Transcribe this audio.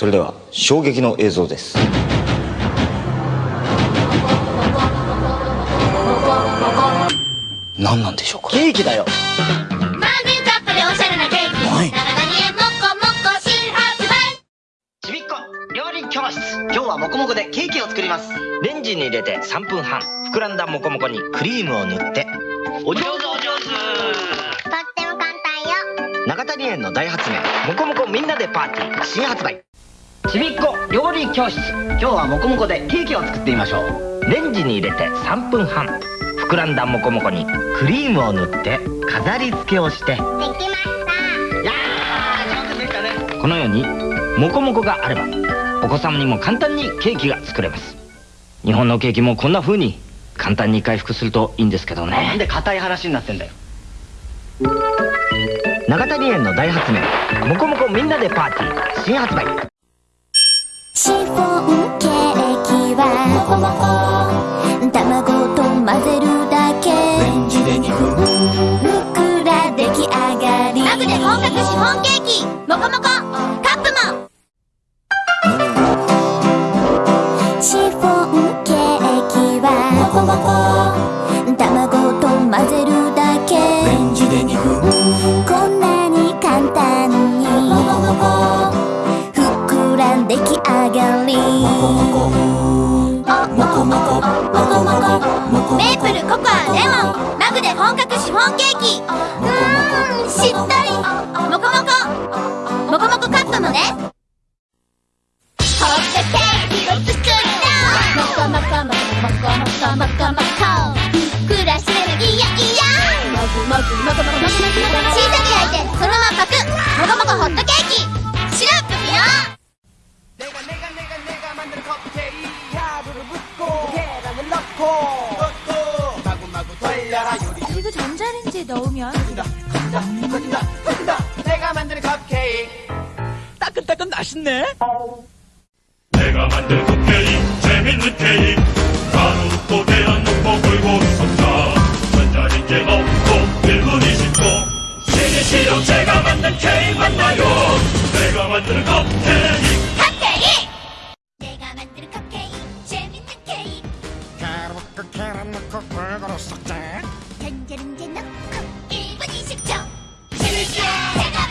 それでは衝撃の映像です。何なんでしょうか？ケーキだよ。マグカップでおしゃれなケーキ。はい。長谷園もこもこ新発売ちびっこ料理教室。今日はもこもこでケーキを作ります。レンジに入れて3分半。膨らんだもこもこにクリームを塗って。お上手お上手。とっても簡単よ。長谷園の大発明。もこもこみんなでパーティー。新発売ちびっこ料理教室。今日はもこもこでケーキを作ってみましょう。レンジに入れて3分半。膨らんだもこもこにクリームを塗って飾り付けをして。できました。いやー上手でしたね。このようにモコモコがあればお子様にも簡単にケーキが作れます。日本のケーキもこんな風に簡単に回復するといいんですけどね。なんで硬い話になってんだよ。長谷園の大発明。モコモコみんなでパーティー。新発売シフォンケーキはもこもこ卵と混ぜるだけ。レンジで2分ふっくら出来上がり。マグで本格シフォンケーキ。もこもこがりメープルココアレモンマグで本格シフォンケーキ。うーんしっとり。もこもこもこもこカップもね。ホットケーキを作ったもこもこもこもこもこもこもこふっくらしてるいやいやもぐもぐもぐもぐもぐもぐ小さ 전자레인지에 넣으면? 터진다 터진다 터진다. 터진다. 내가 만든 컵케이크. 따끈따끈 맛있네. 내가 만든 컵케이크 재밌는 케이크. 가루 계란 넣고 골고루 섞자 전자레인지 넣고 1분 20초 신의 실력 제가 만든 케이크 만나요? 내가 만드는 컵케이크. 컵케이크! 만드는 랭게랭게 넣고. 1분 20초. 실시 제가